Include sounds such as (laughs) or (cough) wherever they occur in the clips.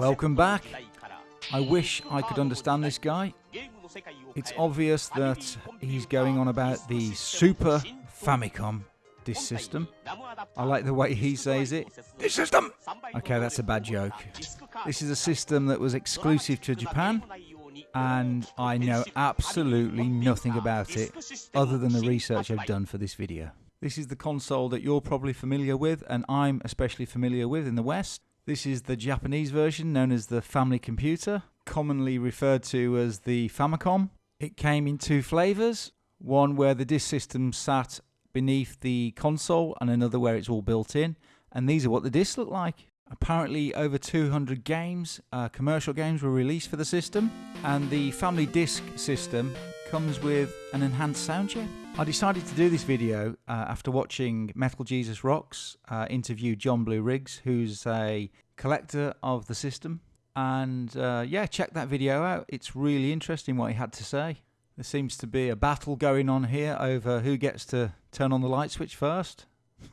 Welcome back. I wish I could understand this guy. It's obvious that he's going on about the Super Famicom disk system. I like the way he says it. This system! Okay, that's a bad joke. This is a system that was exclusive to Japan, and I know absolutely nothing about it other than the research I've done for this video. This is the console that you're probably familiar with, and I'm especially familiar with in the West. This is the Japanese version known as the Family Computer, commonly referred to as the Famicom. It came in two flavours one where the disk system sat beneath the console, and another where it's all built in. And these are what the discs look like. Apparently, over 200 games, uh, commercial games, were released for the system, and the family disc system comes with an enhanced sound chip. I decided to do this video uh, after watching Metal Jesus Rocks uh, interview John Blue Riggs, who's a collector of the system. And uh, yeah, check that video out. It's really interesting what he had to say. There seems to be a battle going on here over who gets to turn on the light switch first.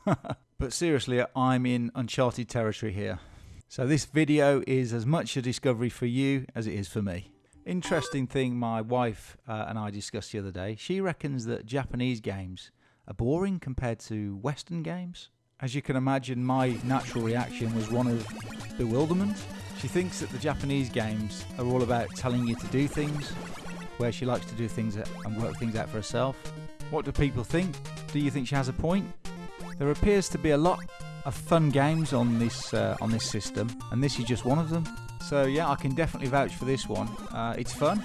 (laughs) but seriously, I'm in uncharted territory here. So this video is as much a discovery for you as it is for me. Interesting thing my wife uh, and I discussed the other day. She reckons that Japanese games are boring compared to Western games. As you can imagine, my natural reaction was one of bewilderment. She thinks that the Japanese games are all about telling you to do things, where she likes to do things and work things out for herself. What do people think? Do you think she has a point? There appears to be a lot of fun games on this uh, on this system, and this is just one of them. So yeah, I can definitely vouch for this one. Uh, it's fun.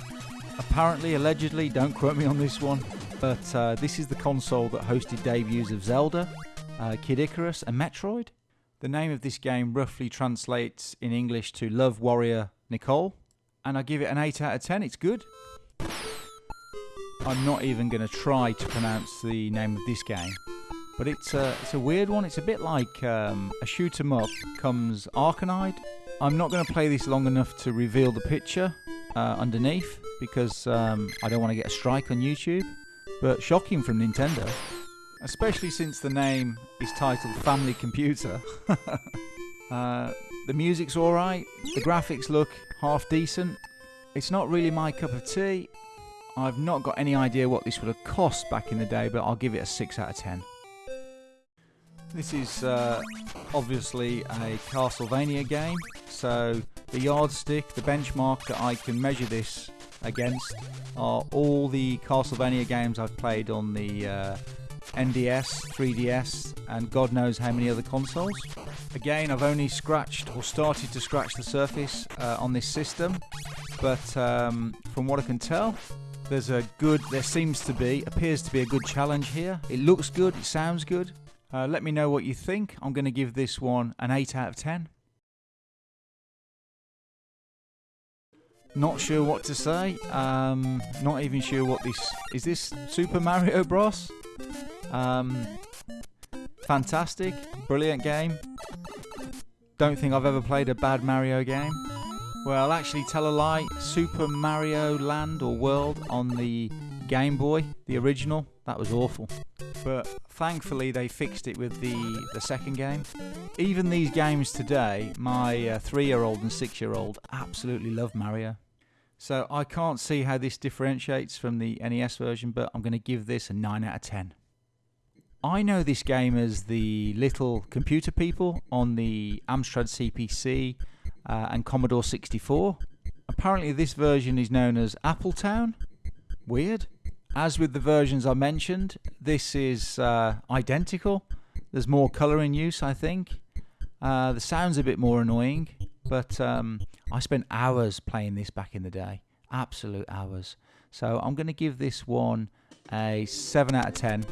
Apparently, allegedly, don't quote me on this one, but uh, this is the console that hosted debuts of Zelda, uh, Kid Icarus, and Metroid. The name of this game roughly translates in English to Love Warrior Nicole, and I give it an 8 out of 10. It's good. I'm not even going to try to pronounce the name of this game, but it's a, it's a weird one. It's a bit like um, a shoot 'em up comes Arkanoid. I'm not going to play this long enough to reveal the picture uh, underneath because um, I don't want to get a strike on YouTube. But shocking from Nintendo, especially since the name is titled Family Computer. (laughs) uh, the music's alright, the graphics look half decent. It's not really my cup of tea, I've not got any idea what this would have cost back in the day, but I'll give it a 6 out of 10. This is uh, obviously a Castlevania game, so the yardstick, the benchmark that I can measure this against are all the Castlevania games I've played on the uh, NDS, 3DS, and God knows how many other consoles. Again, I've only scratched or started to scratch the surface uh, on this system, but um, from what I can tell, there's a good, there seems to be, appears to be a good challenge here. It looks good, it sounds good. Uh, let me know what you think. I'm going to give this one an 8 out of 10. Not sure what to say. Um, not even sure what this is. This Super Mario Bros. Um, fantastic, brilliant game. Don't think I've ever played a bad Mario game. Well, actually, tell a lie. Super Mario Land or World on the Game Boy, the original, that was awful. But thankfully, they fixed it with the, the second game. Even these games today, my uh, three year old and six year old absolutely love Mario. So I can't see how this differentiates from the NES version, but I'm going to give this a 9 out of 10. I know this game as the little computer people on the Amstrad CPC uh, and Commodore 64. Apparently, this version is known as Appletown. Weird. As with the versions I mentioned, this is uh, identical. There's more colour in use, I think. Uh, the sound's a bit more annoying, but um, I spent hours playing this back in the day. Absolute hours. So I'm going to give this one a 7 out of 10.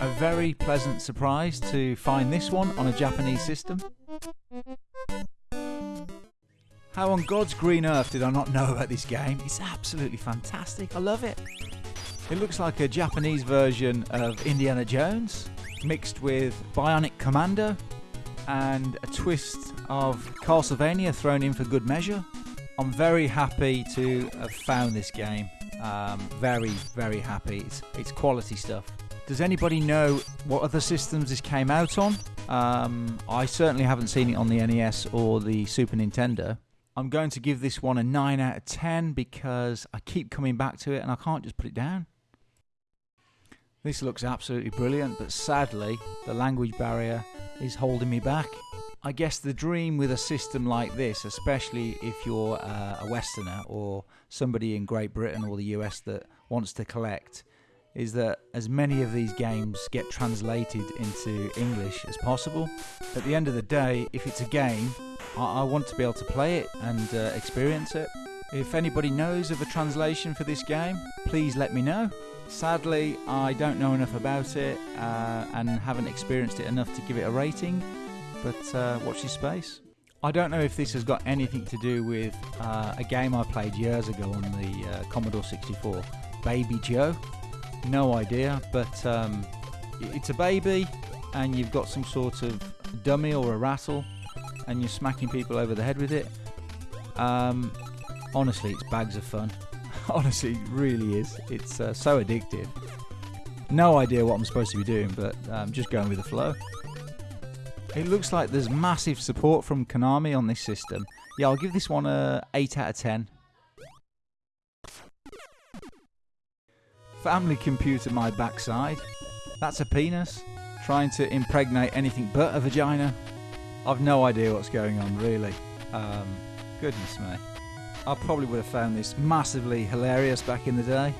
A very pleasant surprise to find this one on a Japanese system. How on God's green earth did I not know about this game? It's absolutely fantastic. I love it. It looks like a Japanese version of Indiana Jones mixed with Bionic Commando and a twist of Castlevania thrown in for good measure. I'm very happy to have found this game. Um, very, very happy. It's, it's quality stuff. Does anybody know what other systems this came out on? Um, I certainly haven't seen it on the NES or the Super Nintendo. I'm going to give this one a 9 out of 10 because I keep coming back to it and I can't just put it down. This looks absolutely brilliant, but sadly, the language barrier is holding me back. I guess the dream with a system like this, especially if you're uh, a Westerner or somebody in Great Britain or the US that wants to collect, is that as many of these games get translated into English as possible. At the end of the day, if it's a game, I, I want to be able to play it and uh, experience it. If anybody knows of a translation for this game, please let me know. Sadly, I don't know enough about it uh, and haven't experienced it enough to give it a rating, but uh, watch this space. I don't know if this has got anything to do with uh, a game I played years ago on the uh, Commodore 64, Baby Joe. No idea, but um, it's a baby, and you've got some sort of dummy or a rattle, and you're smacking people over the head with it. Um, honestly, it's bags of fun. (laughs) honestly, really is. It's uh, so addictive. No idea what I'm supposed to be doing, but I'm um, just going with the flow. It looks like there's massive support from Konami on this system. Yeah, I'll give this one a 8 out of 10. Family computer my backside. That's a penis. Trying to impregnate anything but a vagina. I've no idea what's going on, really. Um, goodness me. I probably would have found this massively hilarious back in the day.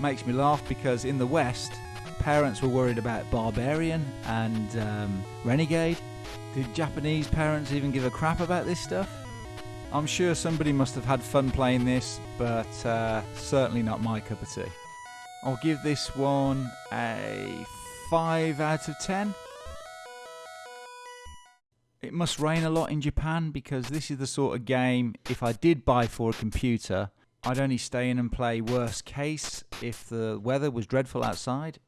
Makes me laugh because in the West, parents were worried about Barbarian and um, Renegade. Did Japanese parents even give a crap about this stuff? I'm sure somebody must have had fun playing this, but uh, certainly not my cup of tea. I'll give this one a 5 out of 10. It must rain a lot in Japan because this is the sort of game, if I did buy for a computer, I'd only stay in and play worst case if the weather was dreadful outside.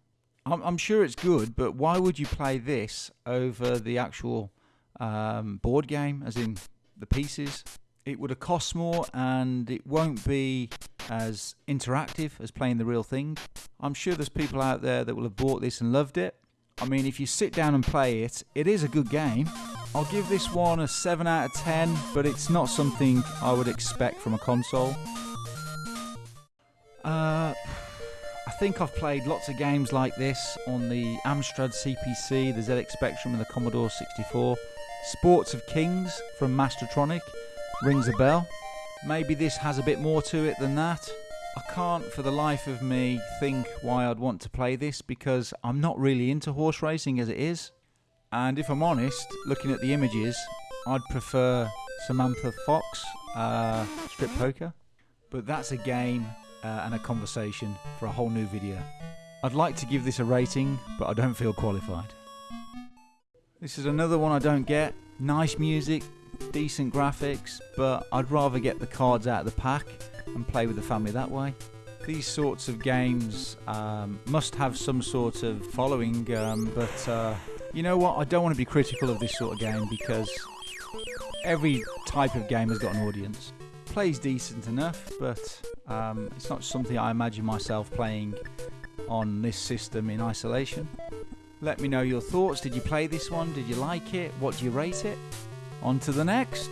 I'm, I'm sure it's good, but why would you play this over the actual um, board game, as in the pieces? It would have cost more and it won't be as interactive as playing the real thing. I'm sure there's people out there that will have bought this and loved it. I mean, if you sit down and play it, it is a good game. I'll give this one a 7 out of 10, but it's not something I would expect from a console. Uh, I think I've played lots of games like this on the Amstrad CPC, the ZX Spectrum, and the Commodore 64. Sports of Kings from Mastertronic rings a bell. Maybe this has a bit more to it than that. I can't for the life of me think why I'd want to play this because I'm not really into horse racing as it is. And if I'm honest, looking at the images, I'd prefer Samantha Fox uh, Strip Poker. But that's a game uh, and a conversation for a whole new video. I'd like to give this a rating, but I don't feel qualified. This is another one I don't get. Nice music, decent graphics, but I'd rather get the cards out of the pack and play with the family that way. These sorts of games um, must have some sort of following, um, but uh, you know what? I don't want to be critical of this sort of game because every type of game has got an audience. Plays decent enough, but um, it's not something I imagine myself playing on this system in isolation. Let me know your thoughts. Did you play this one? Did you like it? What do you rate it? On to the next.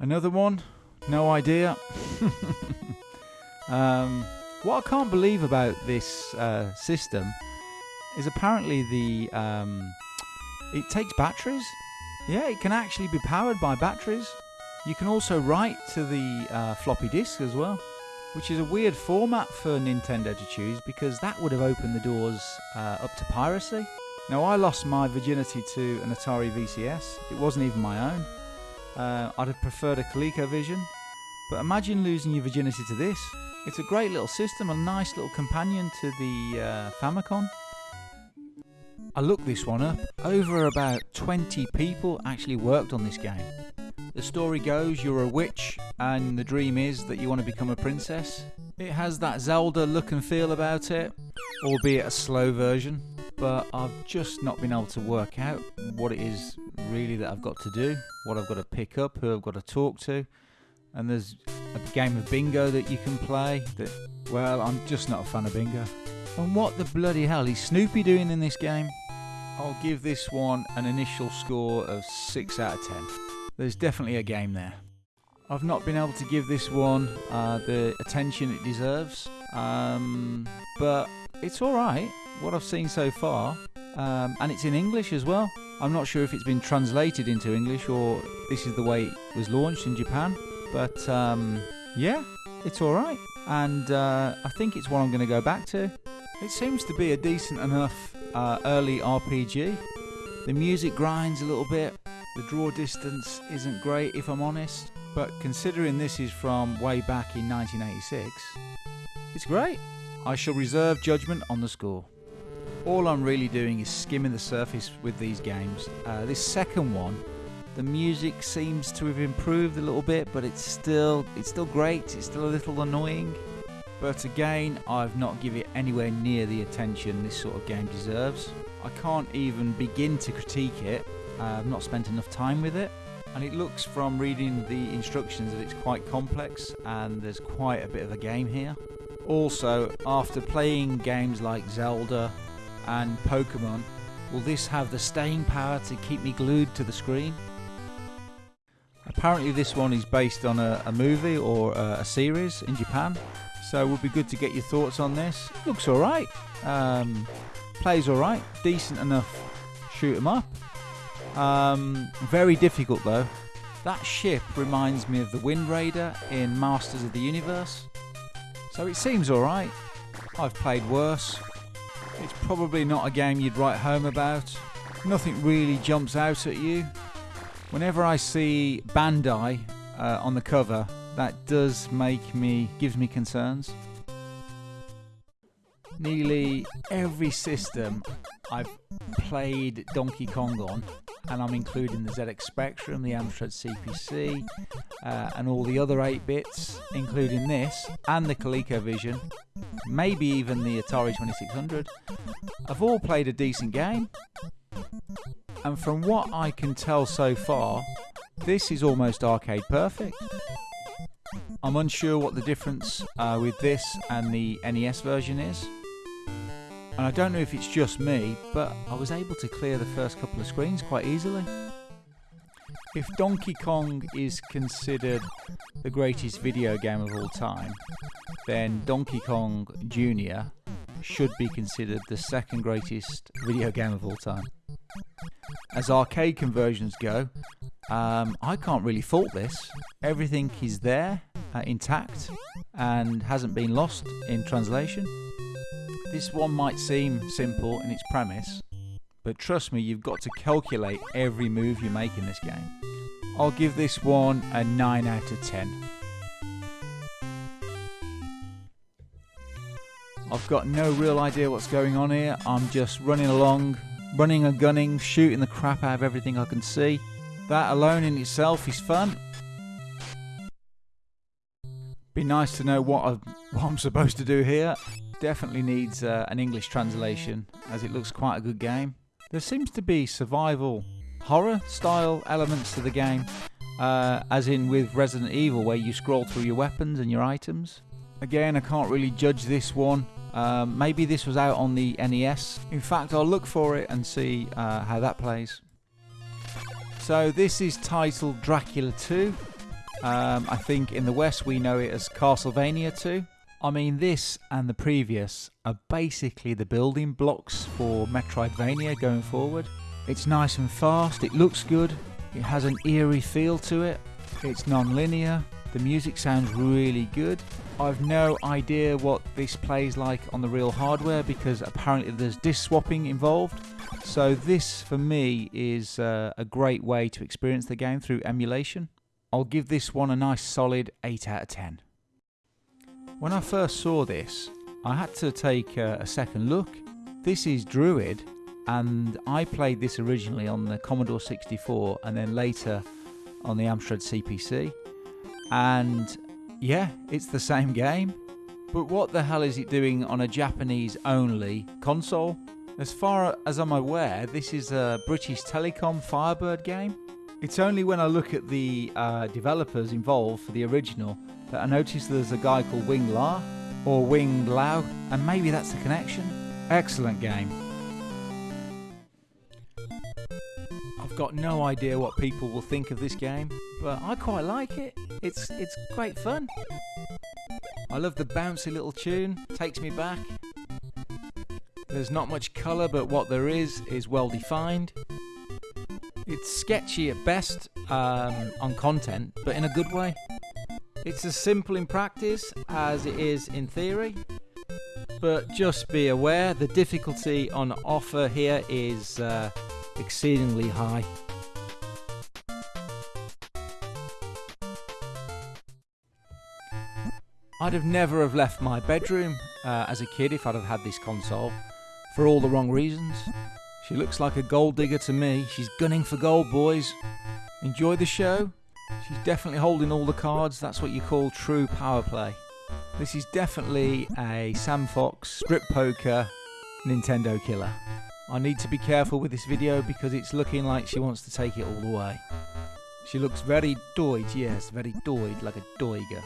Another one? No idea. (laughs) um, what I can't believe about this uh, system is apparently the um, it takes batteries. Yeah, it can actually be powered by batteries. You can also write to the uh, floppy disk as well, which is a weird format for Nintendo to choose because that would have opened the doors uh, up to piracy. Now, I lost my virginity to an Atari VCS. It wasn't even my own. Uh, I'd have preferred a ColecoVision. But imagine losing your virginity to this. It's a great little system, a nice little companion to the uh, Famicom. I looked this one up. Over about 20 people actually worked on this game. The story goes you're a witch, and the dream is that you want to become a princess. It has that Zelda look and feel about it, albeit a slow version but I've just not been able to work out what it is really that I've got to do, what I've got to pick up, who I've got to talk to. And there's a game of bingo that you can play that, well, I'm just not a fan of bingo. And what the bloody hell is Snoopy doing in this game? I'll give this one an initial score of 6 out of 10. There's definitely a game there. I've not been able to give this one uh, the attention it deserves, um, but it's alright, what I've seen so far, um, and it's in English as well. I'm not sure if it's been translated into English or this is the way it was launched in Japan, but um, yeah, it's alright, and uh, I think it's one I'm going to go back to. It seems to be a decent enough uh, early RPG. The music grinds a little bit, the draw distance isn't great if I'm honest, but considering this is from way back in 1986, it's great. I shall reserve judgment on the score. All I'm really doing is skimming the surface with these games. Uh, this second one, the music seems to have improved a little bit, but it's still it's still great. It's still a little annoying. But again, I've not given it anywhere near the attention this sort of game deserves. I can't even begin to critique it. Uh, I've not spent enough time with it and it looks from reading the instructions that it's quite complex and there's quite a bit of a game here. Also, after playing games like Zelda and Pokemon, will this have the staying power to keep me glued to the screen? Apparently this one is based on a, a movie or a, a, series in Japan, so it would be good to get your thoughts on this. Looks alright, um, plays alright, decent enough shoot 'em up. Um, very difficult though. That ship reminds me of the Wind Raider in Masters of the Universe. So it seems alright. I've played worse. It's probably not a game you'd write home about. Nothing really jumps out at you. Whenever I see Bandai uh, on the cover, that does make me, gives me concerns. Nearly every system I've played Donkey Kong on and I'm including the ZX Spectrum, the Amstrad CPC, uh, and all the other 8 bits, including this, and the ColecoVision, maybe even the Atari 2600, I've all played a decent game. And from what I can tell so far, this is almost arcade perfect. I'm unsure what the difference uh, with this and the NES version is. And I don't know if it's just me, but I was able to clear the first couple of screens quite easily. If Donkey Kong is considered the greatest video game of all time, then Donkey Kong Jr. should be considered the second greatest video game of all time. As arcade conversions go, um, I can't really fault this. Everything is there, uh, intact, and hasn't been lost in translation. This one might seem simple in its premise, but trust me, you've got to calculate every move you make in this game. I'll give this one a 9 out of 10. I've got no real idea what's going on here. I'm just running along, running and gunning, shooting the crap out of everything I can see. That alone in itself is fun. Be nice to know what, I, what I'm supposed to do here definitely needs uh, an English translation as it looks quite a good game. There seems to be survival horror style elements to the game, uh, as in with Resident Evil where you scroll through your weapons and your items. Again, I can't really judge this one. Um, maybe this was out on the NES. In fact, I'll look for it and see uh, how that plays. So this is titled Dracula 2. Um, I think in the West we know it as Castlevania 2. I mean, this and the previous are basically the building blocks for Metroidvania going forward. It's nice and fast, it looks good, it has an eerie feel to it, it's non-linear, the music sounds really good. I've no idea what this plays like on the real hardware because apparently there's disc swapping involved. So this for me is uh, a great way to experience the game through emulation. I'll give this one a nice solid 8 out of 10. When I first saw this, I had to take a, a second look. This is Druid, and I played this originally on the Commodore 64 and then later on the Amstrad CPC. And yeah, it's the same game. But what the hell is it doing on a Japanese only console? As far as I'm aware, this is a British Telecom Firebird game. It's only when I look at the uh, developers involved for the original but I noticed there's a guy called Wing La, or Wing Lao, and maybe that's the connection. Excellent game. I've got no idea what people will think of this game, but I quite like it. It's it's great fun. I love the bouncy little tune, takes me back. There's not much colour, but what there is is well defined. It's sketchy at best um, on content, but in a good way. It's as simple in practice as it is in theory, but just be aware the difficulty on offer here is uh, exceedingly high. I'd have never have left my bedroom uh, as a kid if I'd have had this console, for all the wrong reasons. She looks like a gold digger to me. She's gunning for gold, boys. Enjoy the show. She's definitely holding all the cards. That's what you call true power play. This is definitely a Sam Fox strip poker Nintendo killer. I need to be careful with this video because it's looking like she wants to take it all the way. She looks very doid, yes, very doid, like a doiger.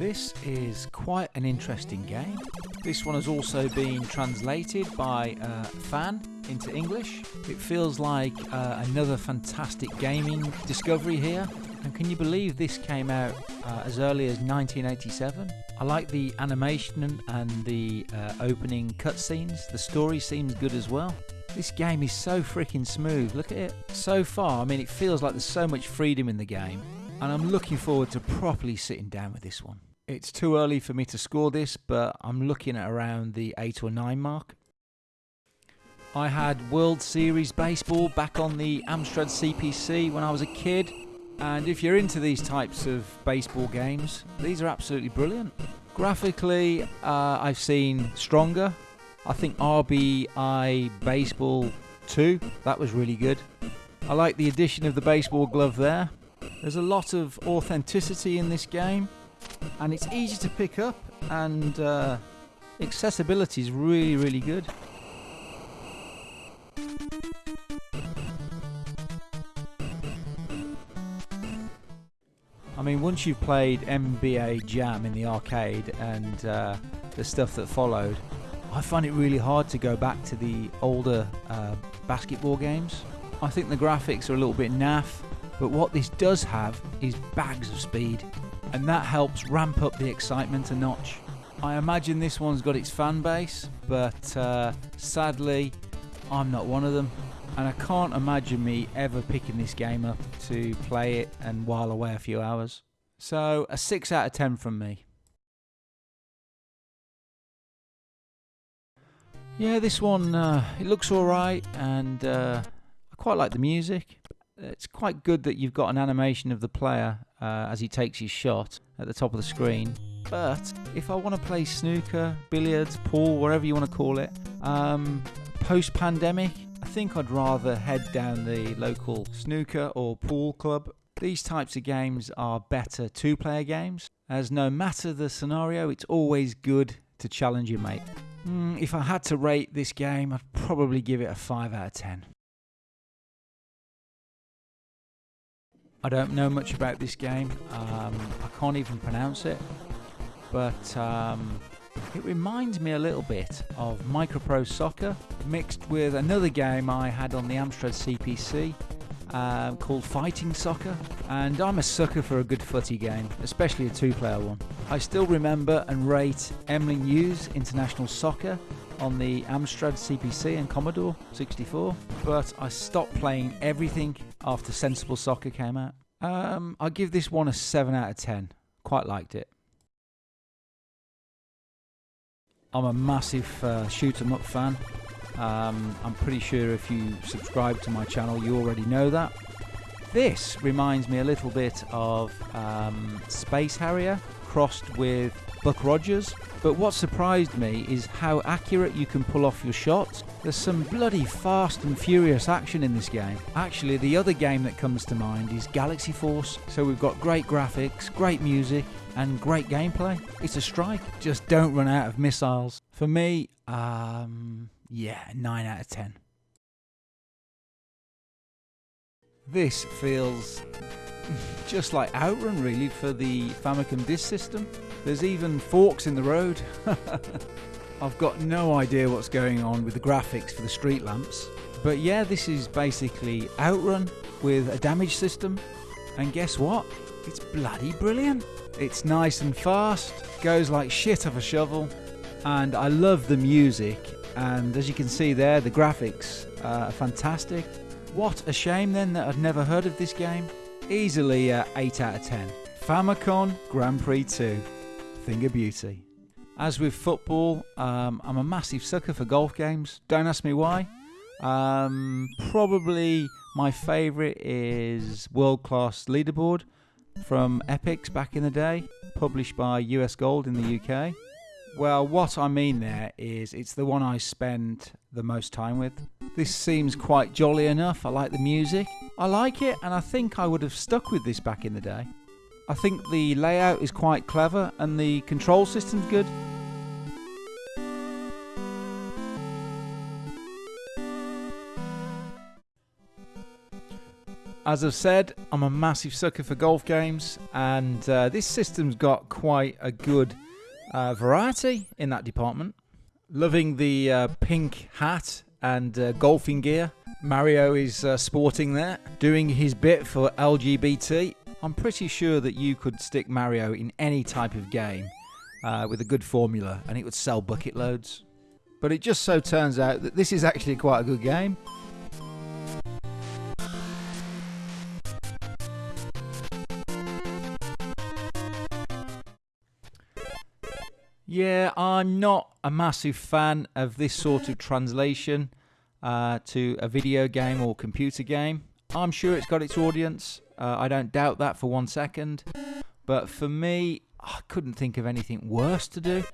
This is quite an interesting game. This one has also been translated by a fan into English. It feels like uh, another fantastic gaming discovery here. And can you believe this came out uh, as early as 1987? I like the animation and the uh, opening cutscenes. The story seems good as well. This game is so freaking smooth. Look at it. So far, I mean, it feels like there's so much freedom in the game. And I'm looking forward to properly sitting down with this one. It's too early for me to score this, but I'm looking at around the 8 or 9 mark. I had World Series Baseball back on the Amstrad CPC when I was a kid. And if you're into these types of baseball games, these are absolutely brilliant. Graphically, uh, I've seen Stronger. I think RBI Baseball 2, that was really good. I like the addition of the baseball glove there. There's a lot of authenticity in this game and it's easy to pick up and uh, accessibility is really really good. I mean once you've played NBA Jam in the arcade and uh, the stuff that followed I find it really hard to go back to the older uh, basketball games. I think the graphics are a little bit naff but what this does have is bags of speed and that helps ramp up the excitement a notch. I imagine this one's got its fan base, but uh, sadly, I'm not one of them, and I can't imagine me ever picking this game up to play it and while away a few hours. So, a 6 out of 10 from me. Yeah, this one, uh, it looks alright, and uh, I quite like the music it's quite good that you've got an animation of the player uh, as he takes his shot at the top of the screen. But if I want to play snooker, billiards, pool, whatever you want to call it, um, post pandemic, I think I'd rather head down the local snooker or pool club. These types of games are better two player games, as no matter the scenario, it's always good to challenge your mate. Mm, if I had to rate this game, I'd probably give it a 5 out of 10. I don't know much about this game. Um, I can't even pronounce it. But um, it reminds me a little bit of Microprose Soccer mixed with another game I had on the Amstrad CPC uh, called Fighting Soccer. And I'm a sucker for a good footy game, especially a two player one. I still remember and rate Emlyn Hughes International Soccer on the Amstrad CPC and Commodore 64, but I stopped playing everything after Sensible Soccer came out. Um, I give this one a 7 out of 10. Quite liked it. I'm a massive uh, shoot 'em up fan. Um, I'm pretty sure if you subscribe to my channel, you already know that. This reminds me a little bit of um, Space Harrier crossed with Buck Rogers. But what surprised me is how accurate you can pull off your shots. There's some bloody fast and furious action in this game. Actually, the other game that comes to mind is Galaxy Force. So we've got great graphics, great music, and great gameplay. It's a strike. Just don't run out of missiles. For me, um, yeah, 9 out of 10. This feels just like Outrun really for the Famicom Disk System. There's even forks in the road. (laughs) I've got no idea what's going on with the graphics for the street lamps. But yeah, this is basically Outrun with a damage system. And guess what? It's bloody brilliant. It's nice and fast, goes like shit off a shovel, and I love the music. And as you can see there, the graphics are fantastic. What a shame then that I'd never heard of this game. Easily uh, 8 out of 10. Famicom Grand Prix 2. Thing of beauty. As with football, um, I'm a massive sucker for golf games. Don't ask me why. Um, probably my favourite is World Class Leaderboard from Epyx back in the day, published by US Gold in the UK. Well, what I mean there is it's the one I spend the most time with. This seems quite jolly enough. I like the music. I like it, and I think I would have stuck with this back in the day. I think the layout is quite clever and the control system's good. As I've said, I'm a massive sucker for golf games, and uh, this system's got quite a good uh, variety in that department. Loving the uh, pink hat and uh, golfing gear Mario is uh, sporting there, doing his bit for LGBT. I'm pretty sure that you could stick Mario in any type of game uh, with a good formula and it would sell bucket loads. But it just so turns out that this is actually quite a good game. Yeah, I'm not a massive fan of this sort of translation uh, to a video game or computer game. I'm sure it's got its audience. Uh, I don't doubt that for one second. But for me, I couldn't think of anything worse to do.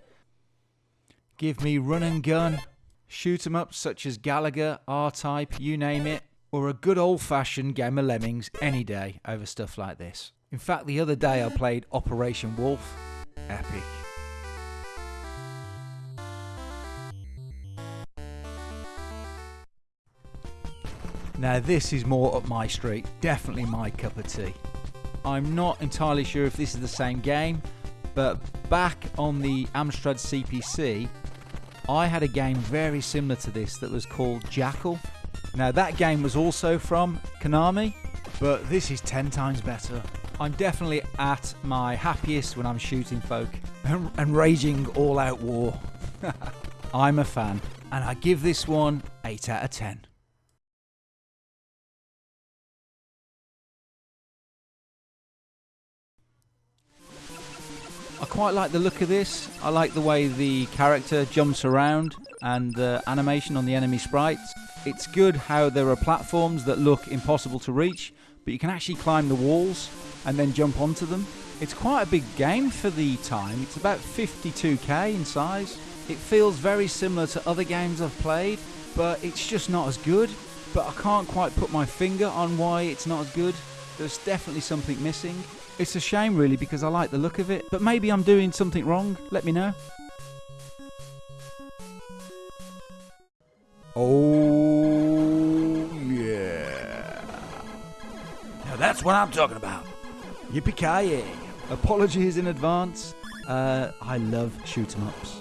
Give me run and gun, shoot 'em ups such as Galaga, R-Type, you name it, or a good old-fashioned game of Lemmings any day over stuff like this. In fact, the other day I played Operation Wolf. Epic. Now this is more up my street, definitely my cup of tea. I'm not entirely sure if this is the same game, but back on the Amstrad CPC, I had a game very similar to this that was called Jackal. Now that game was also from Konami, but this is 10 times better. I'm definitely at my happiest when I'm shooting folk and, and raging all out war. (laughs) I'm a fan, and I give this one 8 out of 10. I quite like the look of this. I like the way the character jumps around and the animation on the enemy sprites. It's good how there are platforms that look impossible to reach, but you can actually climb the walls and then jump onto them. It's quite a big game for the time. It's about 52k in size. It feels very similar to other games I've played, but it's just not as good. But I can't quite put my finger on why it's not as good. There's definitely something missing. It's a shame, really, because I like the look of it. But maybe I'm doing something wrong. Let me know. Oh, yeah. Now that's what I'm talking about. Yippee-ki-yay. Apologies in advance. Uh, I love shoot 'em ups.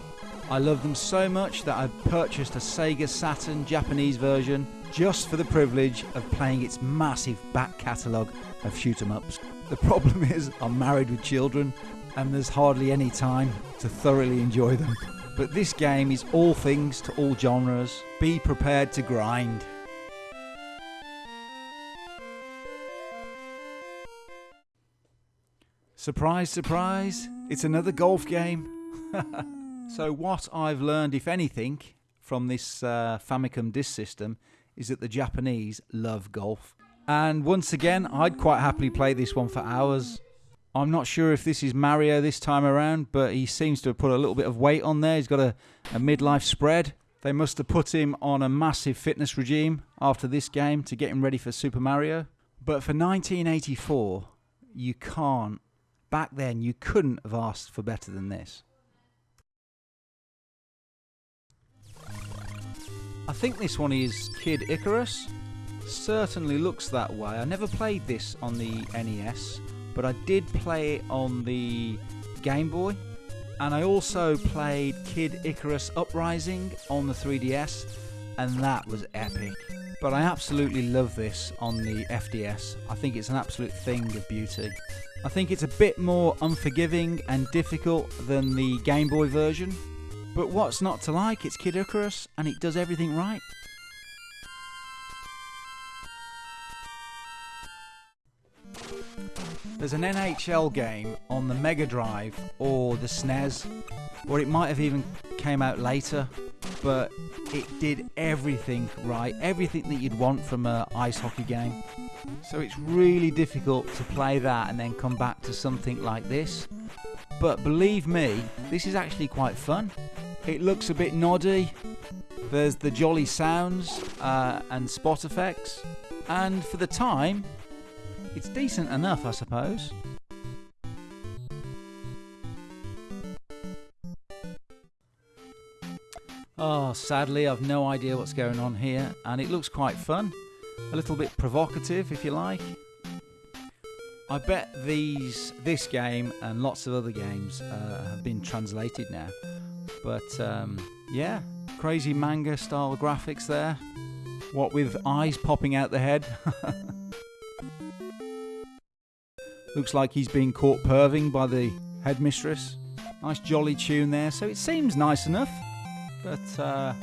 I love them so much that I've purchased a Sega Saturn Japanese version just for the privilege of playing its massive back catalogue of shoot 'em ups. The problem (laughs) is, I'm married with children, and there's hardly any time to thoroughly enjoy them. But this game is all things to all genres. Be prepared to grind. Surprise, surprise, it's another golf game. (laughs) so, what I've learned, if anything, from this uh, Famicom Disk System is that the Japanese love golf. And once again, I'd quite happily play this one for hours. I'm not sure if this is Mario this time around, but he seems to have put a little bit of weight on there. He's got a, a midlife spread. They must have put him on a massive fitness regime after this game to get him ready for Super Mario. But for 1984, you can't. Back then, you couldn't have asked for better than this. I think this one is Kid Icarus. Certainly looks that way. I never played this on the NES, but I did play it on the Game Boy. And I also played Kid Icarus Uprising on the 3DS, and that was epic. But I absolutely love this on the FDS. I think it's an absolute thing of beauty. I think it's a bit more unforgiving and difficult than the Game Boy version. But what's not to like? It's Kid Icarus and it does everything right. There's an NHL game on the Mega Drive or the SNES, or it might have even came out later, but it did everything right, everything that you'd want from a ice hockey game. So it's really difficult to play that and then come back to something like this. But believe me, this is actually quite fun. It looks a bit noddy. There's the jolly sounds uh, and spot effects. And for the time, it's decent enough, I suppose. Oh, sadly, I've no idea what's going on here, and it looks quite fun. A little bit provocative, if you like. I bet these, this game and lots of other games uh, have been translated now. But um, yeah, crazy manga style graphics there. What with eyes popping out the head. (laughs) Looks like he's being caught perving by the headmistress. Nice jolly tune there, so it seems nice enough. But uh,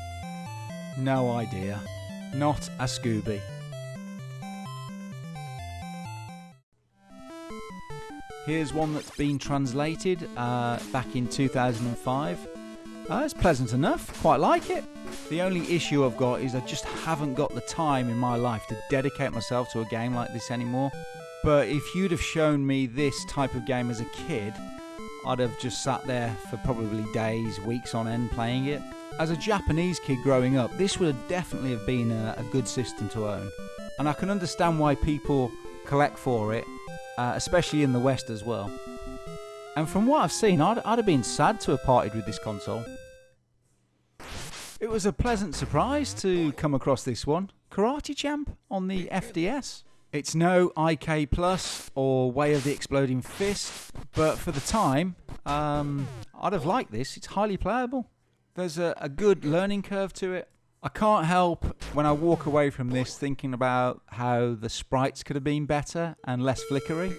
no idea. Not a Scooby. Here's one that's been translated uh, back in 2005. Uh, it's pleasant enough, quite like it. The only issue I've got is I just haven't got the time in my life to dedicate myself to a game like this anymore. But if you'd have shown me this type of game as a kid, I'd have just sat there for probably days, weeks on end playing it. As a Japanese kid growing up, this would definitely have been a, a good system to own. And I can understand why people collect for it uh, especially in the West as well. And from what I've seen, I'd, I'd have been sad to have parted with this console. It was a pleasant surprise to come across this one. Karate Champ on the FDS. It's no IK Plus or Way of the Exploding Fist, but for the time, um, I'd have liked this. It's highly playable. There's a, a good learning curve to it. I can't help when I walk away from this thinking about how the sprites could have been better and less flickery.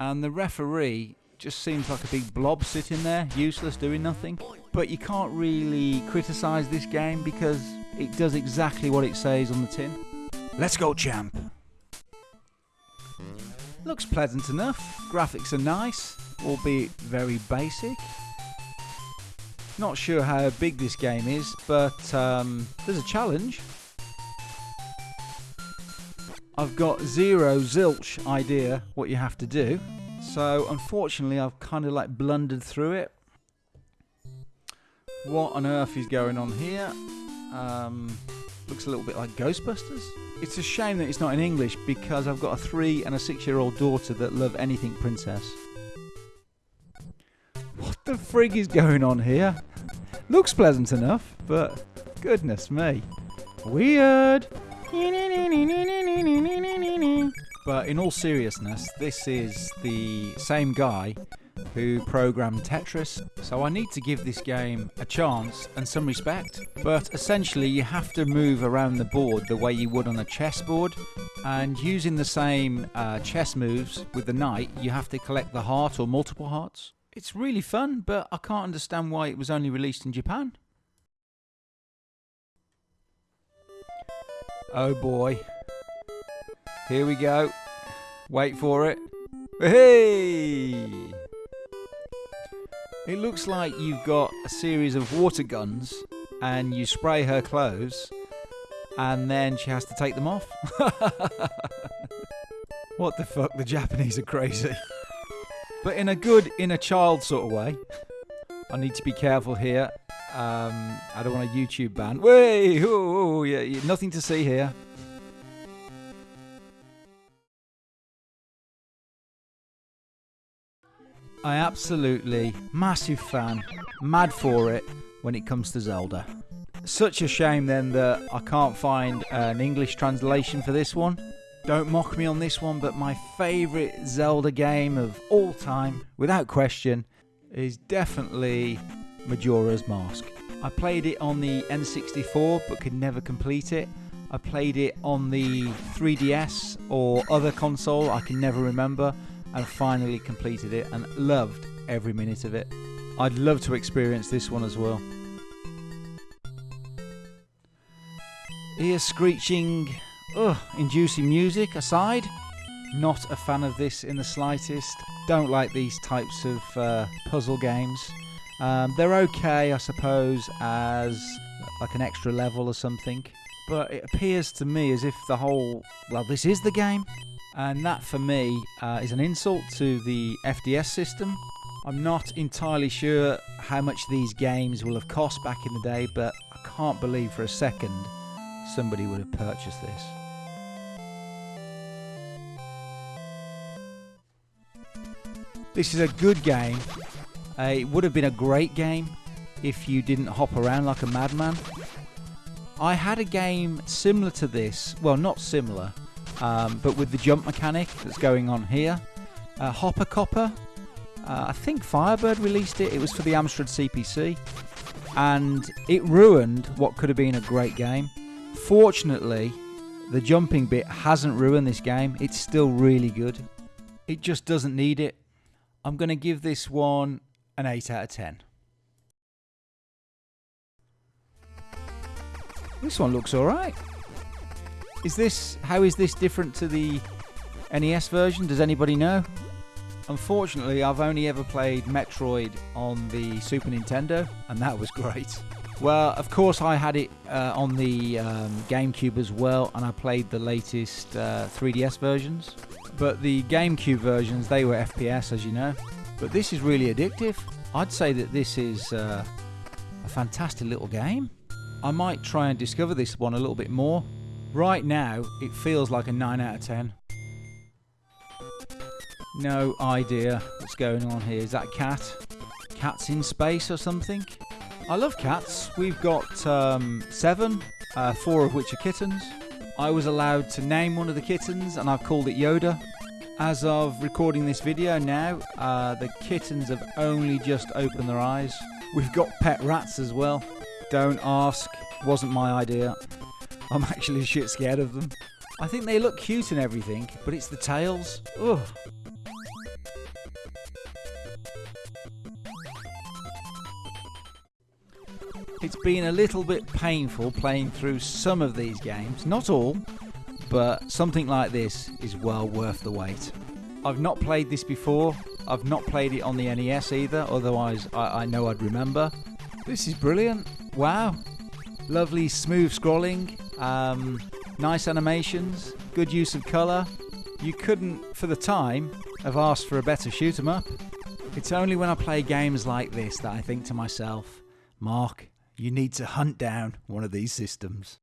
And the referee just seems like a big blob sitting there, useless, doing nothing. But you can't really criticise this game because it does exactly what it says on the tin. Let's go, champ! Looks pleasant enough, graphics are nice, albeit very basic. Not sure how big this game is, but um, there's a challenge. I've got zero zilch idea what you have to do. So unfortunately I've kind of like blundered through it. What on earth is going on here? Um, looks a little bit like Ghostbusters. It's a shame that it's not in English because I've got a three and a six year old daughter that love anything princess. What the frig is going on here? Looks pleasant enough, but goodness me. Weird. But in all seriousness, this is the same guy who programmed Tetris, so I need to give this game a chance and some respect. But essentially, you have to move around the board the way you would on a chessboard, and using the same uh, chess moves with the knight, you have to collect the heart or multiple hearts. It's really fun, but I can't understand why it was only released in Japan. Oh boy. Here we go. Wait for it. Hey! It looks like you've got a series of water guns and you spray her clothes and then she has to take them off. (laughs) what the fuck? The Japanese are crazy but in a good inner child sort of way. I need to be careful here. Um, I don't want a YouTube ban. Way, oh, yeah, nothing to see here. I absolutely massive fan, mad for it when it comes to Zelda. Such a shame then that I can't find an English translation for this one. Don't mock me on this one, but my favourite Zelda game of all time, without question, is definitely Majora's Mask. I played it on the N64 but could never complete it. I played it on the 3DS or other console, I can never remember, and finally completed it and loved every minute of it. I'd love to experience this one as well. Ear screeching, ugh, inducing music aside, not a fan of this in the slightest. Don't like these types of uh, puzzle games. Um, they're okay, I suppose, as like an extra level or something. But it appears to me as if the whole, well, this is the game. And that for me uh, is an insult to the FDS system. I'm not entirely sure how much these games will have cost back in the day, but I can't believe for a second somebody would have purchased this. This is a good game. Uh, it would have been a great game if you didn't hop around like a madman. I had a game similar to this, well, not similar, um, but with the jump mechanic that's going on here. Uh, Hopper Copper, uh, I think Firebird released it. It was for the Amstrad CPC, and it ruined what could have been a great game. Fortunately, the jumping bit hasn't ruined this game. It's still really good. It just doesn't need it. I'm going to give this one an 8 out of 10. This one looks alright. Is this, how is this different to the NES version? Does anybody know? Unfortunately, I've only ever played Metroid on the Super Nintendo, and that was great. Well, of course, I had it uh, on the um, GameCube as well, and I played the latest uh, 3DS versions. But the GameCube versions, they were FPS, as you know. But this is really addictive. I'd say that this is uh, a fantastic little game. I might try and discover this one a little bit more. Right now, it feels like a 9 out of 10. No idea what's going on here. Is that cat? Cats in space or something? I love cats. We've got um, seven, uh, four of which are kittens. I was allowed to name one of the kittens and I've called it Yoda. As of recording this video now, uh, the kittens have only just opened their eyes. We've got pet rats as well. Don't ask, wasn't my idea. I'm actually shit scared of them. I think they look cute and everything, but it's the tails. Ugh. It's been a little bit painful playing through some of these games, not all, but something like this is well worth the wait. I've not played this before, I've not played it on the NES either, otherwise I, I know I'd remember. This is brilliant, wow. Lovely smooth scrolling, um, nice animations, good use of colour. You couldn't, for the time, have asked for a better shoot 'em up. It's only when I play games like this that I think to myself, Mark, you need to hunt down one of these systems.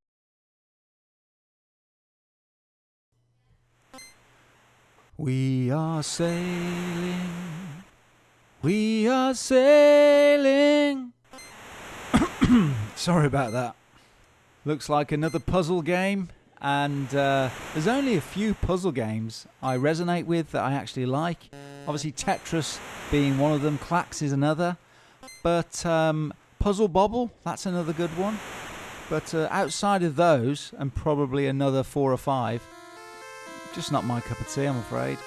We are sailing, we are sailing. (coughs) Sorry about that. Looks like another puzzle game, and uh, there's only a few puzzle games I resonate with that I actually like. Obviously, Tetris being one of them, Klax is another, but um, Puzzle Bobble, that's another good one. But uh, outside of those, and probably another four or five, just not my cup of tea, I'm afraid.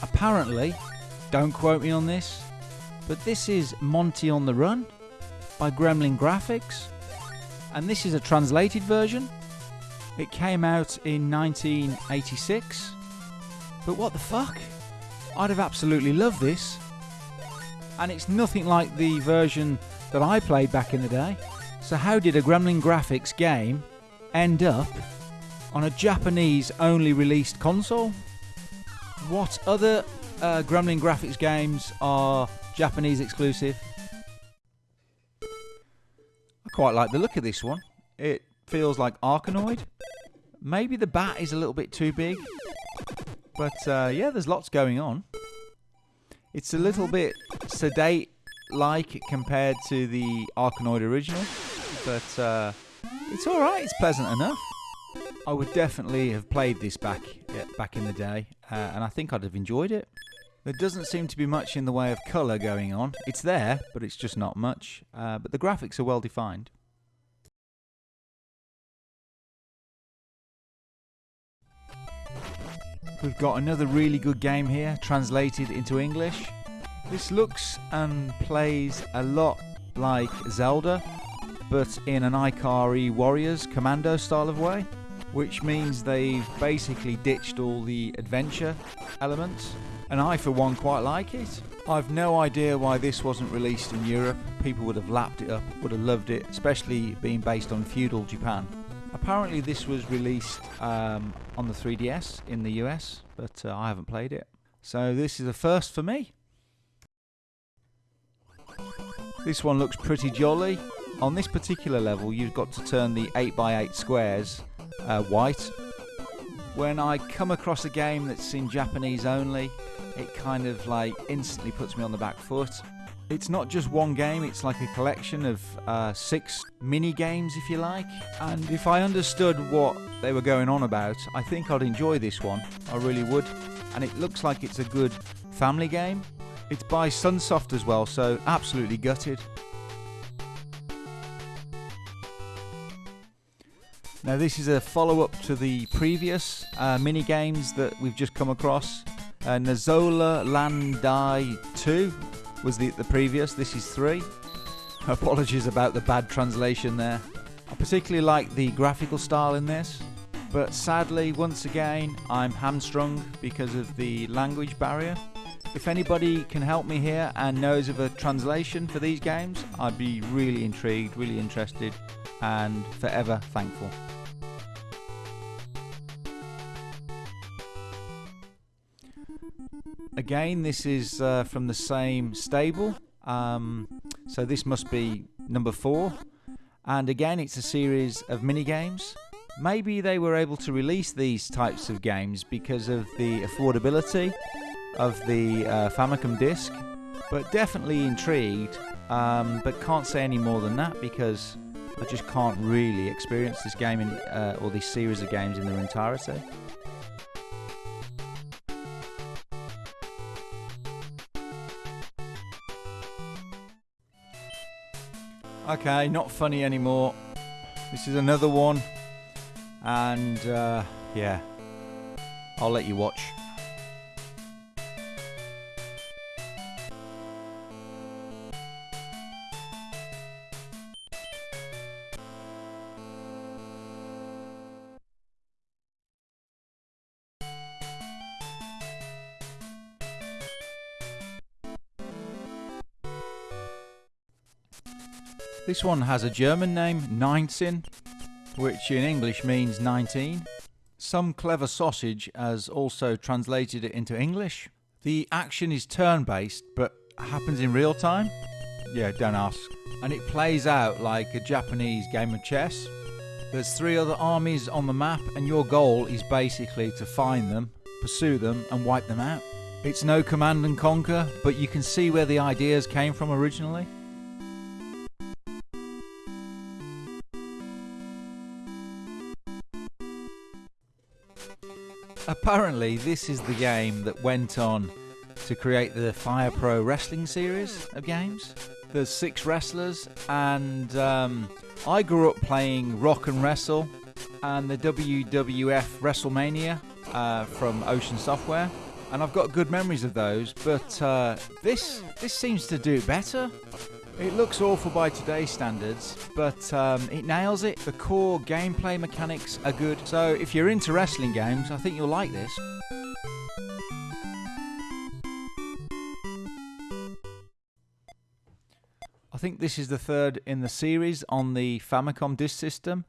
Apparently, don't quote me on this, but this is Monty on the Run by Gremlin Graphics, and this is a translated version. It came out in 1986 but what the fuck? I'd have absolutely loved this. And it's nothing like the version that I played back in the day. So how did a Gremlin Graphics game end up on a Japanese only released console? What other uh, Gremlin Graphics games are Japanese exclusive? I quite like the look of this one. It feels like Arkanoid. Maybe the bat is a little bit too big. But uh, yeah, there's lots going on. It's a little bit sedate like compared to the Arkanoid original, but uh, it's alright, it's pleasant enough. I would definitely have played this back back in the day, uh, and I think I'd have enjoyed it. There doesn't seem to be much in the way of colour going on. It's there, but it's just not much. Uh, but the graphics are well defined. We've got another really good game here, translated into English. This looks and plays a lot like Zelda, but in an Ikari Warriors commando style of way, which means they've basically ditched all the adventure elements, and I for one quite like it. I've no idea why this wasn't released in Europe. People would have lapped it up, would have loved it, especially being based on feudal Japan. Apparently this was released um, on the 3DS in the US, but uh, I haven't played it. So this is a first for me. This one looks pretty jolly. On this particular level, you've got to turn the 8x8 squares uh, white. When I come across a game that's in Japanese only, it kind of like instantly puts me on the back foot. It's not just one game, it's like a collection of uh, six mini games, if you like. And if I understood what they were going on about, I think I'd enjoy this one. I really would. And it looks like it's a good family game. It's by Sunsoft as well, so absolutely gutted. Now this is a follow-up to the previous uh, mini games that we've just come across. Uh, Nazola Landai 2 was the, the previous, this is 3. (laughs) Apologies about the bad translation there. I particularly like the graphical style in this, but sadly, once again, I'm hamstrung because of the language barrier. If anybody can help me here and knows of a translation for these games, I'd be really intrigued, really interested, and forever thankful. Again, this is uh, from the same stable, um, so this must be number four. And again, it's a series of mini games. Maybe they were able to release these types of games because of the affordability of the uh, Famicom disc, but definitely intrigued. Um, but can't say any more than that because I just can't really experience this game in, uh, or this series of games in their entirety. Okay, not funny anymore. This is another one, and uh, yeah, I'll let you watch. This one has a German name, Nineteen, which in English means 19. Some clever sausage has also translated it into English. The action is turn-based, but happens in real time. Yeah, don't ask. And it plays out like a Japanese game of chess. There's three other armies on the map, and your goal is basically to find them, pursue them, and wipe them out. It's no command and conquer, but you can see where the ideas came from originally. Apparently, this is the game that went on to create the Fire Pro Wrestling series of games. There's six wrestlers, and um, I grew up playing Rock and Wrestle and the WWF WrestleMania uh, from Ocean Software, and I've got good memories of those. But uh, this this seems to do better. It looks awful by today's standards, but um, it nails it. The core gameplay mechanics are good, so if you're into wrestling games, I think you'll like this. I think this is the third in the series on the Famicom Disk System,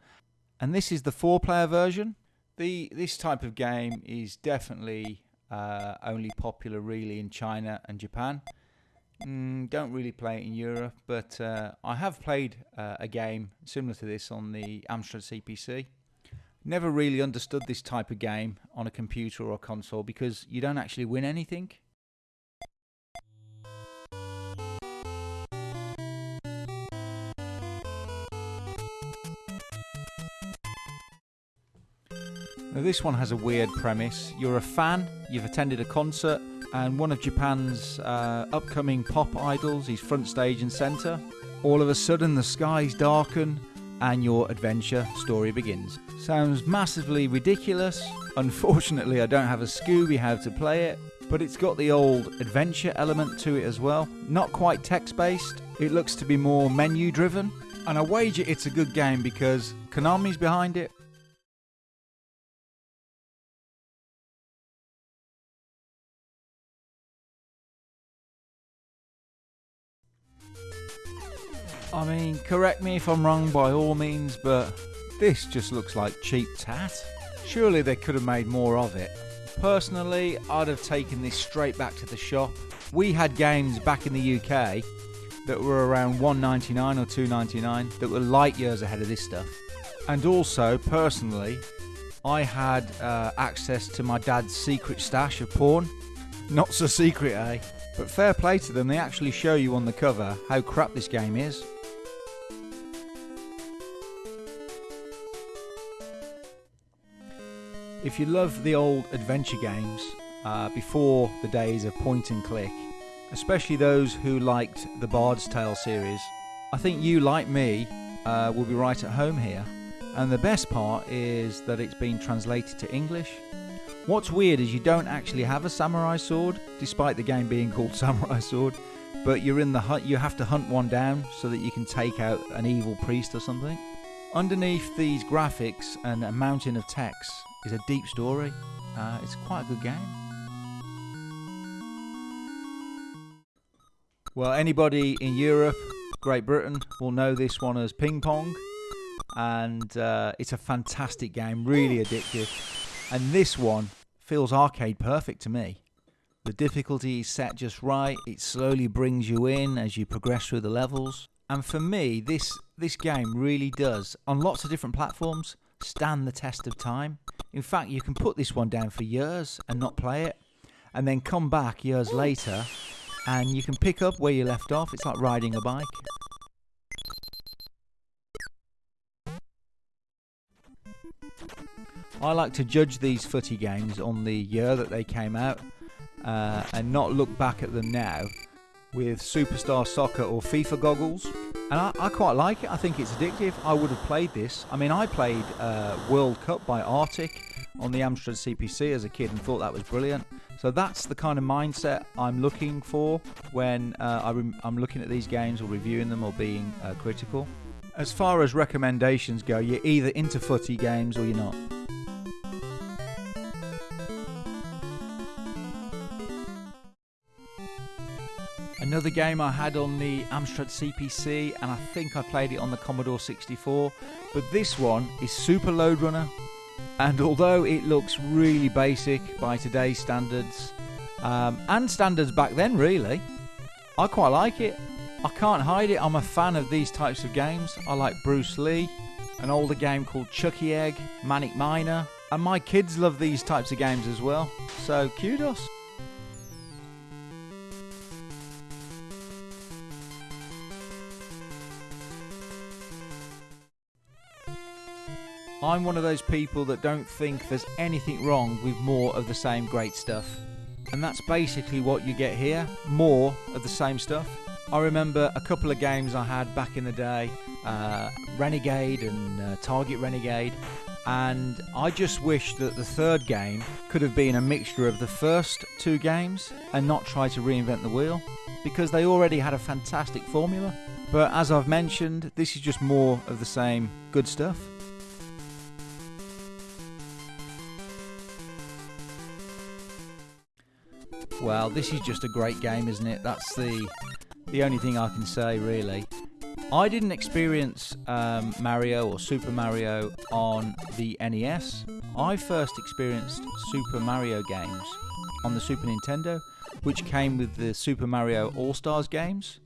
and this is the four-player version. The This type of game is definitely uh, only popular really in China and Japan. Mm, don't really play it in Europe, but uh, I have played uh, a game similar to this on the Amstrad CPC. Never really understood this type of game on a computer or a console because you don't actually win anything. Now this one has a weird premise. You're a fan, you've attended a concert, and one of Japan's uh, upcoming pop idols is front stage and centre. All of a sudden, the skies darken and your adventure story begins. Sounds massively ridiculous. Unfortunately, I don't have a Scooby how to play it, but it's got the old adventure element to it as well. Not quite text based, it looks to be more menu driven. And I wager it's a good game because Konami's behind it. I mean, correct me if I'm wrong by all means, but this just looks like cheap tat. Surely they could have made more of it. Personally, I'd have taken this straight back to the shop. We had games back in the UK that were around 1.99 or 2.99 that were light years ahead of this stuff. And also, personally, I had uh, access to my dad's secret stash of porn. Not so secret, eh? But fair play to them, they actually show you on the cover how crap this game is. If you love the old adventure games uh, before the days of point and click, especially those who liked the Bard's Tale series, I think you, like me, uh, will be right at home here. And the best part is that it's been translated to English. What's weird is you don't actually have a samurai sword, despite the game being (laughs) called Samurai Sword, but you're in the hut. You have to hunt one down so that you can take out an evil priest or something. Underneath these graphics and a mountain of text is a deep story. Uh, it's quite a good game. Well, anybody in Europe, Great Britain, will know this one as Ping Pong. And uh, it's a fantastic game, really addictive. And this one feels arcade perfect to me. The difficulty is set just right, it slowly brings you in as you progress through the levels. And for me, this, this game really does, on lots of different platforms, stand the test of time. In fact, you can put this one down for years and not play it, and then come back years later and you can pick up where you left off. It's like riding a bike. I like to judge these footy games on the year that they came out uh, and not look back at them now with Superstar Soccer or FIFA goggles. And I, I, quite like it. I think it's addictive. I would have played this. I mean, I played uh, World Cup by Artic on the Amstrad CPC as a kid and thought that was brilliant. So that's the kind of mindset I'm looking for when uh, I am looking at these games or reviewing them or being uh, critical. As far as recommendations go, you're either into footy games or you're not. Another game I had on the Amstrad CPC, and I think I played it on the Commodore 64, but this one is Super Lode Runner. And although it looks really basic by today's standards, um, and standards back then, really, I quite like it. I can't hide it, I'm a fan of these types of games. I like Bruce Lee, an older game called Chuckie Egg, Manic Miner, and my kids love these types of games as well. So, kudos. I'm one of those people that don't think there's anything wrong with more of the same great stuff. And that's basically what you get here more of the same stuff. I remember a couple of games I had back in the day uh, Renegade and uh, Target Renegade. And I just wish that the third game could have been a mixture of the first two games and not try to reinvent the wheel because they already had a fantastic formula. But as I've mentioned, this is just more of the same good stuff. Well, this is just a great game, isn't it? That's the the only thing I can say, really. I didn't experience um, Mario or Super Mario on the NES. I first experienced Super Mario games on the Super Nintendo, which came with the Super Mario All Stars games,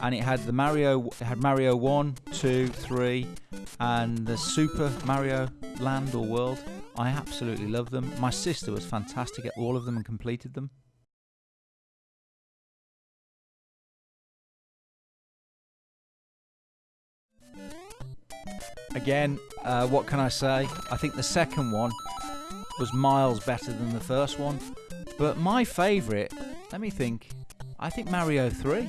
and it had the Mario, had Mario One, Two, Three, and the Super Mario Land or World. I absolutely love them. My sister was fantastic at all of them and completed them. Again, uh, what can I say? I think the second one was miles better than the first one. But my favourite, let me think, I think Mario 3.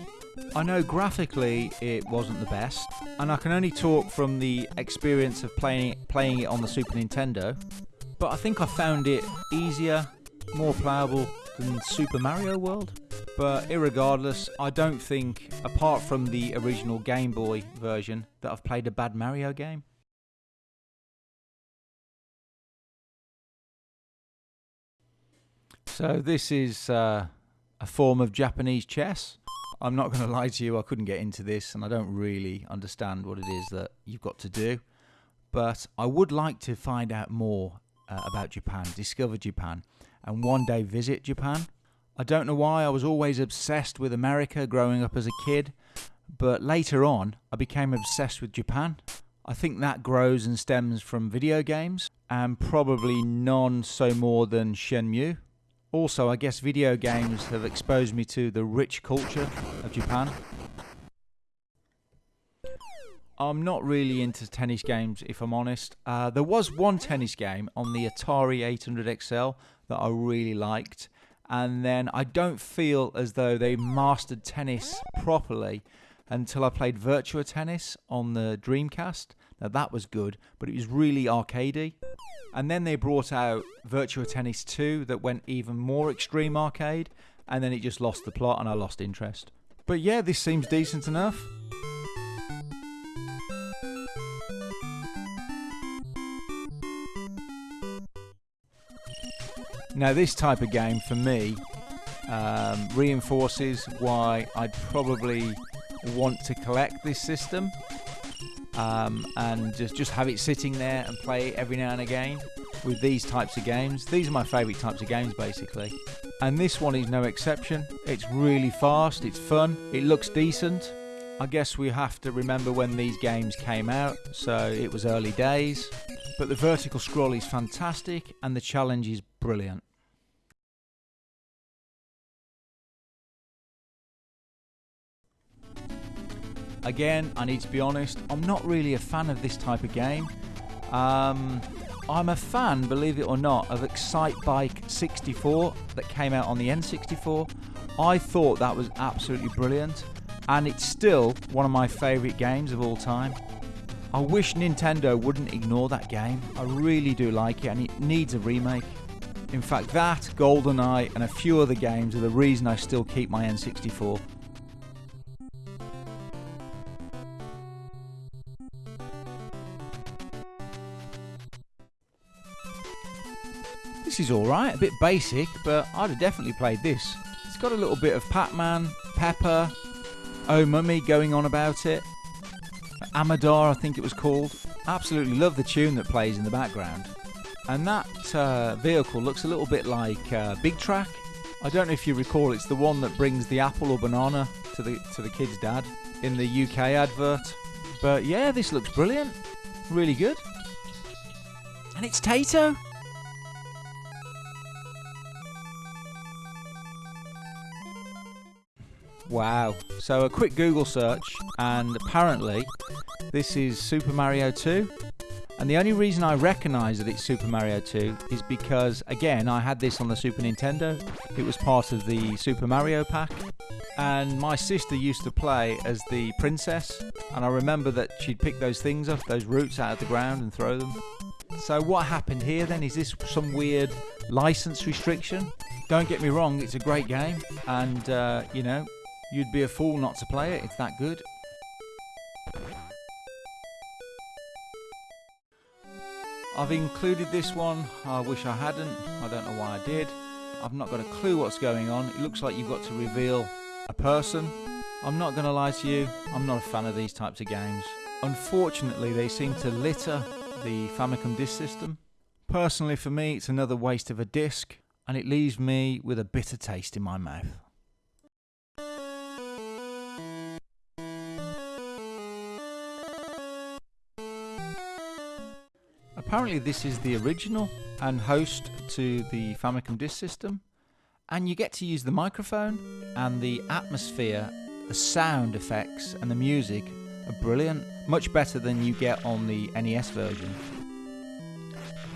I know graphically it wasn't the best, and I can only talk from the experience of playing playing it on the Super Nintendo. But I think I found it easier, more playable than Super Mario World. But irregardless, I don't think, apart from the original Game Boy version, that I've played a bad Mario game. So this is uh, a form of Japanese chess. I'm not going (laughs) to lie to you, I couldn't get into this and I don't really understand what it is that you've got to do. But I would like to find out more uh, about Japan, discover Japan, and one day visit Japan. I don't know why I was always obsessed with America growing up as a kid, but later on I became obsessed with Japan. I think that grows and stems from video games, and probably none so more than Shenmue. Also, I guess video games have exposed me to the rich culture of Japan. I'm not really into tennis games, if I'm honest. Uh, there was one tennis game on the Atari 800 XL that I really liked, and then I don't feel as though they mastered tennis properly until I played Virtua Tennis on the Dreamcast. Now that was good, but it was really arcadey. And then they brought out Virtua Tennis 2 that went even more extreme arcade, and then it just lost the plot and I lost interest. But yeah, this seems decent enough. Now, this type of game for me um, reinforces why I'd probably want to collect this system um, and just, just have it sitting there and play it every now and again with these types of games. These are my favourite types of games basically. And this one is no exception. It's really fast, it's fun, it looks decent. I guess we have to remember when these games came out, so it was early days. But the vertical scroll is fantastic and the challenge is brilliant. Again, I need to be honest, I'm not really a fan of this type of game. Um, I'm a fan, believe it or not, of Excitebike 64 that came out on the N64. I thought that was absolutely brilliant, and it's still one of my favourite games of all time. I wish Nintendo wouldn't ignore that game. I really do like it, and it needs a remake. In fact, that, GoldenEye, and a few other games are the reason I still keep my N64. Is alright, a bit basic, but I'd have definitely played this. It's got a little bit of Pac-Man, Pepper, Oh Mummy going on about it. Amador, I think it was called. Absolutely love the tune that plays in the background. And that uh, vehicle looks a little bit like uh, Big Trak. I don't know if you recall, it's the one that brings the apple or banana to the to the kid's dad in the UK advert. But yeah, this looks brilliant. Really good. And it's Taito. Wow. So a quick Google search, and apparently this is Super Mario 2. And the only reason I recognise that it's Super Mario 2 is because, again, I had this on the Super Nintendo. It was part of the Super Mario pack. And my sister used to play as the princess. And I remember that she'd pick those things up, those roots out of the ground and throw them. So what happened here then? Is this some weird license restriction? Don't get me wrong, it's a great game. And, uh, you know, You'd be a fool not to play it, it's that good. I've included this one, I wish I hadn't, I don't know why I did. I've not got a clue what's going on, it looks like you've got to reveal a person. I'm not going to lie to you, I'm not a fan of these types of games. Unfortunately, they seem to litter the Famicom disk system. Personally, for me, it's another waste of a disc, and it leaves me with a bitter taste in my mouth. Apparently this is the original and host to the Famicom Disk System and you get to use the microphone and the atmosphere, the sound effects and the music are brilliant, much better than you get on the NES version.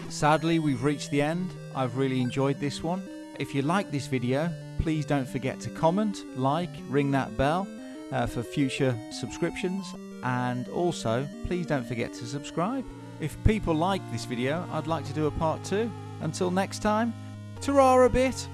Sadly, we've reached the end. I've really enjoyed this one. If you like this video, please don't forget to comment, like, ring that bell uh, for future subscriptions, and also please don't forget to subscribe. If people like this video, I'd like to do a part two. Until next time, ta a bit!